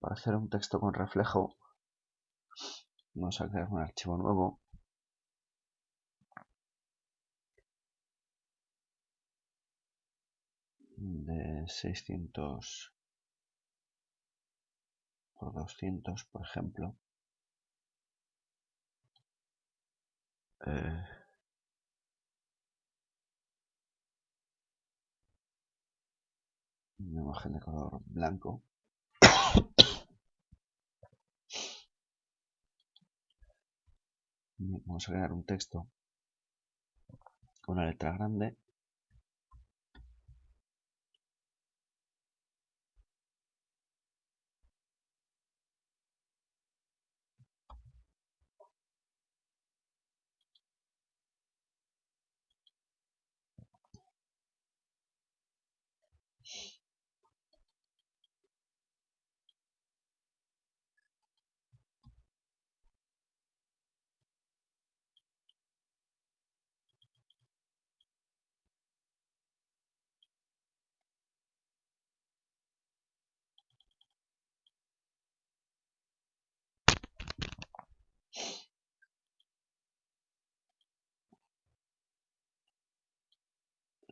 Para hacer un texto con reflejo, vamos a crear un archivo nuevo. de 600 por 200, por ejemplo. Eh, una imagen de color blanco. Vamos a crear un texto con una letra grande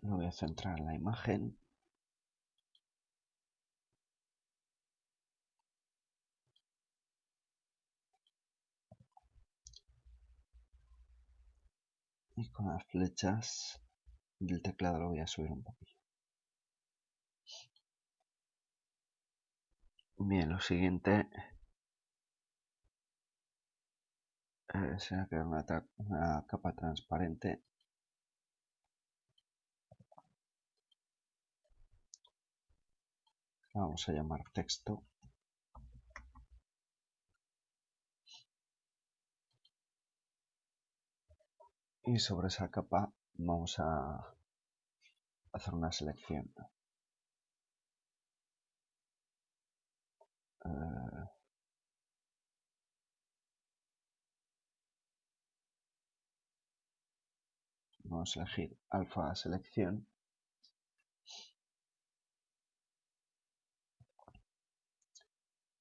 lo voy a centrar en la imagen. Y con las flechas del teclado lo voy a subir un poquito. Bien lo siguiente. Eh, será crear una capa transparente vamos a llamar texto. Y sobre esa capa vamos a hacer una selección. Eh, vamos a elegir alfa selección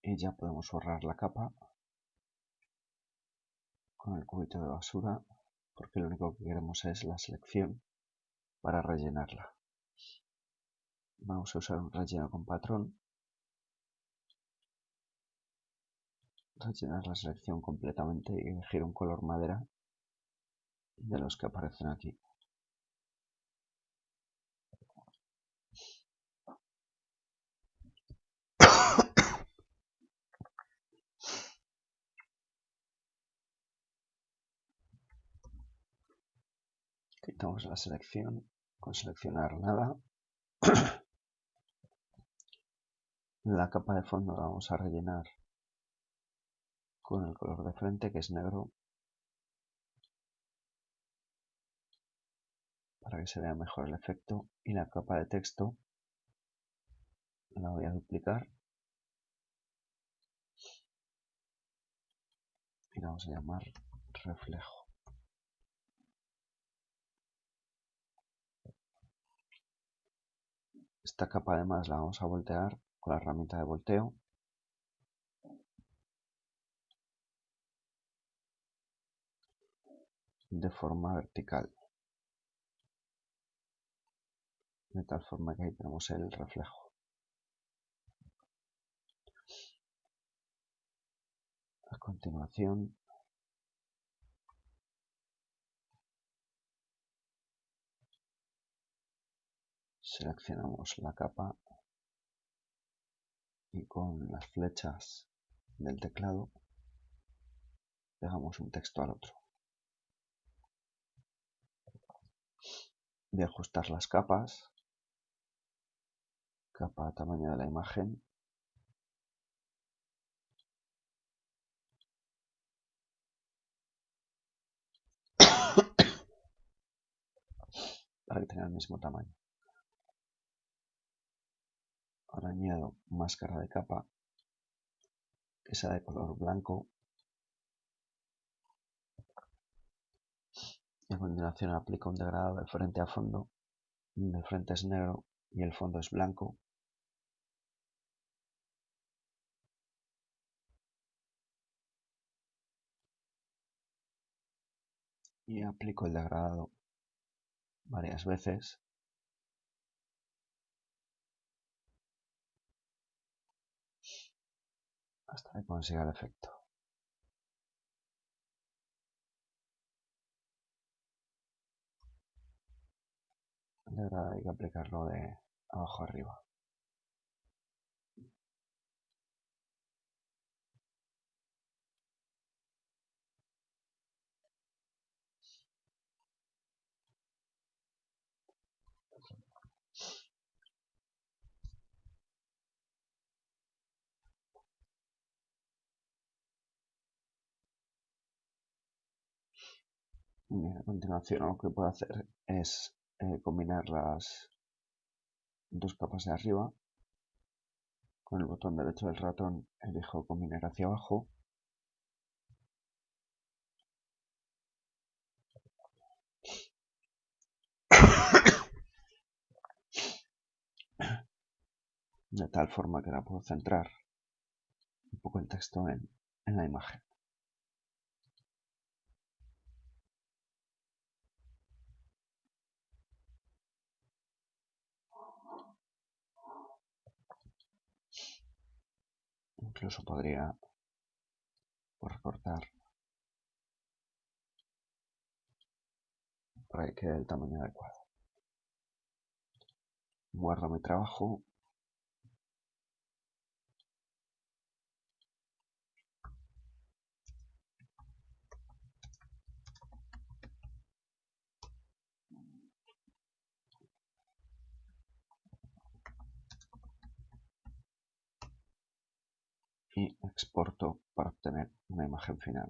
y ya podemos borrar la capa con el cubito de basura porque lo único que queremos es la selección para rellenarla. Vamos a usar un relleno con patrón. Rellenar la selección completamente y elegir un color madera de los que aparecen aquí quitamos la selección con seleccionar nada. La capa de fondo la vamos a rellenar con el color de frente que es negro para que se vea mejor el efecto. Y la capa de texto la voy a duplicar. Y la vamos a llamar reflejo Esta capa además la vamos a voltear con la herramienta de volteo. de forma vertical. De tal forma que ahí tenemos el reflejo. A continuación seleccionamos la capa y con las flechas del teclado pegamos un texto al otro. De ajustar las capas, capa tamaño de la imagen, para que tenga el mismo tamaño. Ahora añado máscara de capa que sea de color blanco. Y a continuación aplico un degradado de frente a fondo, el frente es negro y el fondo es blanco. Y aplico el degradado varias veces hasta que consiga el efecto. El degradado hay que aplicarlo de abajo arriba. A continuación lo que puedo hacer es eh, combinar las dos capas de arriba. Con el botón derecho del ratón elijo combinar hacia abajo. De tal forma que la puedo centrar un poco el texto en la imagen. Incluso podría recortar para que quede el tamaño adecuado. Guardo mi trabajo. Y exporto para obtener una imagen final.